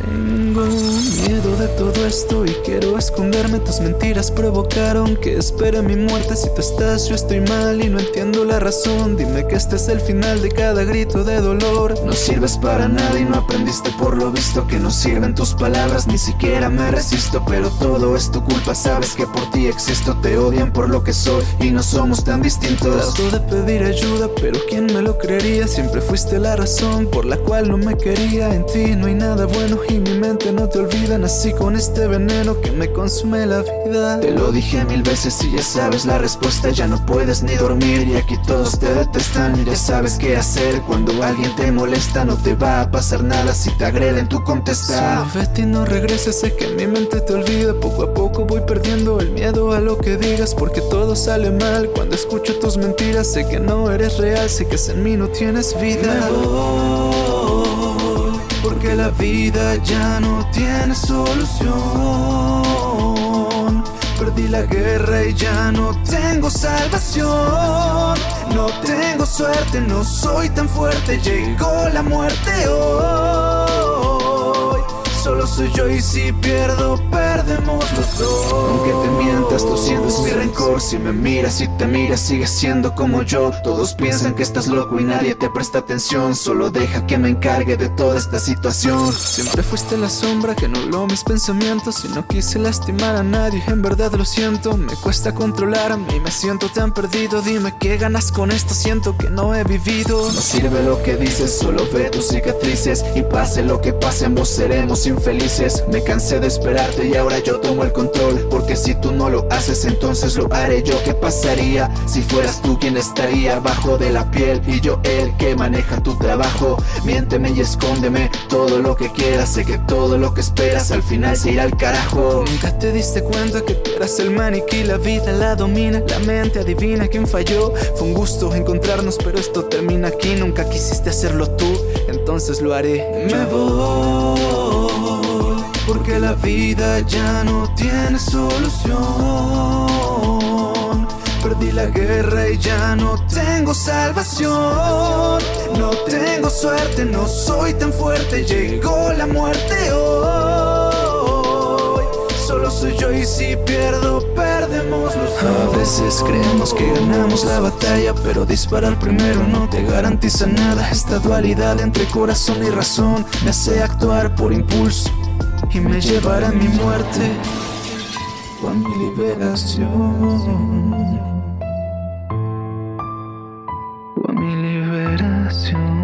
single miedo de todo esto y quiero esconderme. Tus mentiras provocaron que espere mi muerte. Si tú estás yo estoy mal y no entiendo la razón. Dime que este es el final de cada grito de dolor. No sirves para nada y no aprendiste por lo visto Que no sirven tus palabras, ni siquiera me resisto Pero todo es tu culpa, sabes que por ti existo Te odian por lo que soy y no somos tan distintos. Trato de pedir ayuda pero ¿quién me lo creería? Siempre fuiste la razón por la cual no me quería. En ti no hay nada bueno y mi mente no te olvida Nací con este veneno que me consume la vida. Te lo dije mil veces y ya sabes la respuesta. Ya no puedes ni dormir y aquí todos te detestan. Ya sabes qué hacer cuando alguien te molesta. No te va a pasar nada si te agreden tú contesta Solo no regreses, sé que mi mente te olvida. Poco a poco voy perdiendo el miedo a lo que digas Porque todo sale mal. Cuando escucho tus mentiras Sé que no eres real, sé que en mí no tienes vida porque la vida ya no tiene solución. Perdí la guerra y ya no tengo salvación. No tengo suerte, no soy tan fuerte, llegó la muerte hoy. Solo soy yo y si pierdo, perdemos los dos. Aunque te mientas, tú sientes mi rencor. Si me miras y te miras, sigues siendo como yo. Todos piensan que estás loco y nadie te presta atención. Solo deja que me encargue de toda esta situación. Siempre fuiste la sombra que nubló mis pensamientos. Y no quise lastimar a nadie, en verdad lo siento. Me cuesta controlarme me siento tan perdido. Dime qué ganas con esto, siento que no he vivido. No sirve lo que dices, solo ve tus cicatrices. Y pase lo que pase, ambos seremos infelices. Me cansé de esperarte y ahora yo tomo el control. Porque si tú no lo haces entonces lo haré yo ¿Qué pasaría si fueras tú quien estaría abajo de la piel Y yo el que maneja tu trabajo. Miénteme y escóndeme todo lo que quieras Sé que todo lo que esperas al final se irá al carajo. Nunca te diste cuenta que tú eras el maniquí La vida la domina, la mente adivina quién falló. Fue un gusto encontrarnos pero esto termina aquí Nunca quisiste hacerlo tú, entonces lo haré. Me voy la vida ya no tiene solución. Perdí la guerra y ya no tengo salvación. No tengo suerte, no soy tan fuerte Llegó la muerte hoy. Solo soy yo y si pierdo, perdemos los dos. A veces creemos que ganamos la batalla Pero disparar primero no te garantiza nada. Esta dualidad entre corazón y razón Me hace actuar por impulso y me llevará a mi muerte o a mi liberación. O a mi liberación.